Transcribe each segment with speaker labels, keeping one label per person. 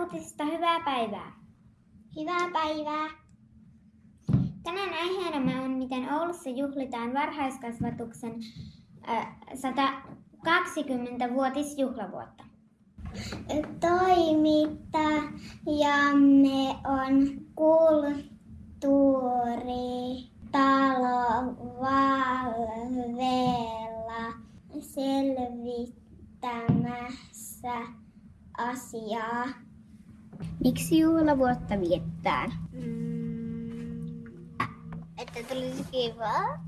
Speaker 1: uutisista hyvää päivää.
Speaker 2: Hyvää päivää.
Speaker 1: Tänään aiheenamme on, miten Oulussa juhlitaan varhaiskasvatuksen äh, 120-vuotisjuhlavuotta.
Speaker 2: Toimittajamme on kulttuuritalo Valvella selvittämässä asiaa.
Speaker 1: Miksi juhlavuotta viettää?
Speaker 2: Mm, että tulisi kivaa.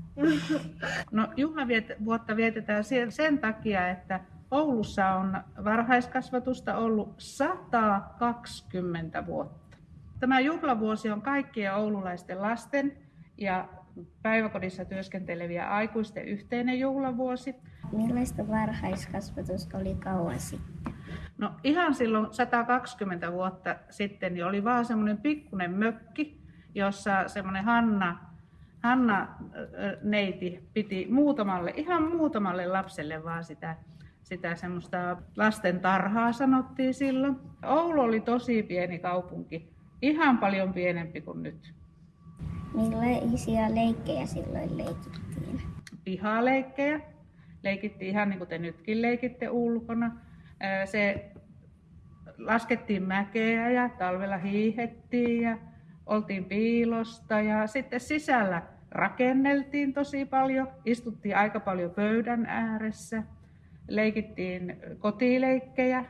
Speaker 3: No juhlavuotta vietetään sen, takia, että Oulussa on varhaiskasvatusta ollut 120 vuotta. Tämä juhlavuosi on kaikkien oululaisten lasten ja päiväkodissa työskenteleviä aikuisten yhteinen juhlavuosi.
Speaker 1: Millaista varhaiskasvatus oli kauan sitten?
Speaker 3: No ihan silloin 120 vuotta sitten niin oli vaan semmoinen pikkunen mökki, jossa semmoinen Hanna, Hanna neiti piti muutamalle, ihan muutamalle lapselle vaan sitä, sitä semmoista lasten tarhaa sanottiin silloin. Oulu oli tosi pieni kaupunki, ihan paljon pienempi kuin nyt.
Speaker 1: Millaisia leikkejä silloin leikittiin?
Speaker 3: Pihaleikkejä. Leikittiin ihan niin kuin te nytkin leikitte ulkona. Se laskettiin mäkeä ja talvella hiihettiin ja oltiin piilosta ja sitten sisällä rakenneltiin tosi paljon, istuttiin aika paljon pöydän ääressä, leikittiin kotileikkejä,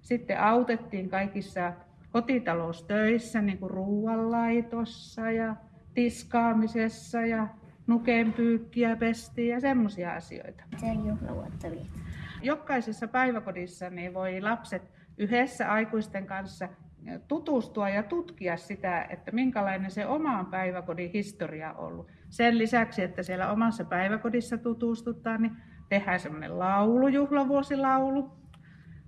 Speaker 3: sitten autettiin kaikissa kotitaloustöissä, niin kuin ruoanlaitossa ja tiskaamisessa ja nukenpyykkiä pestiin ja semmoisia asioita.
Speaker 1: Miten juhlavuotta vietetään?
Speaker 3: Jokaisessa päiväkodissa niin voi lapset yhdessä aikuisten kanssa tutustua ja tutkia sitä, että minkälainen se oman päiväkodin historia on ollut. Sen lisäksi, että siellä omassa päiväkodissa tutustutaan, niin tehdään semmoinen laulu, juhlavuosilaulu.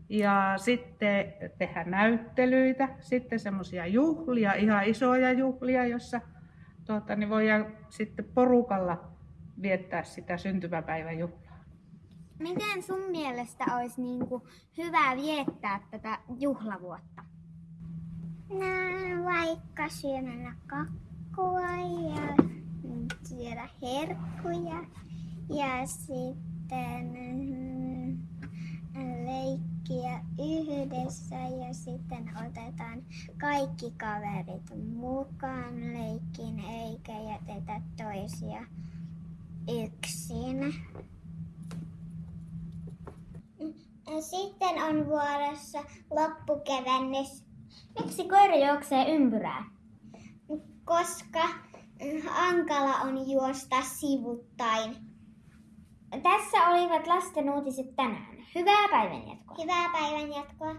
Speaker 3: Ja sitten tehdään näyttelyitä, sitten semmoisia juhlia, ihan isoja juhlia, jossa tuota, niin voidaan sitten porukalla viettää sitä syntymäpäivän juhlaa.
Speaker 1: Miten sun mielestä olisi niin kuin hyvä viettää tätä juhlavuotta?
Speaker 2: No, vaikka syömällä kakkua ja syödä herkkuja ja sitten mm, leikkiä yhdessä ja sitten otetaan kaikki kaverit mukaan leikkiin eikä jätetä toisia yksin. Sitten on vuorossa loppukevennys.
Speaker 1: Miksi koira juoksee ympyrää?
Speaker 2: Koska mm, hankala on juosta sivuttain.
Speaker 1: Tässä olivat lasten uutiset tänään. Hyvää päivänjatkoa.
Speaker 2: Hyvää päivänjatkoa.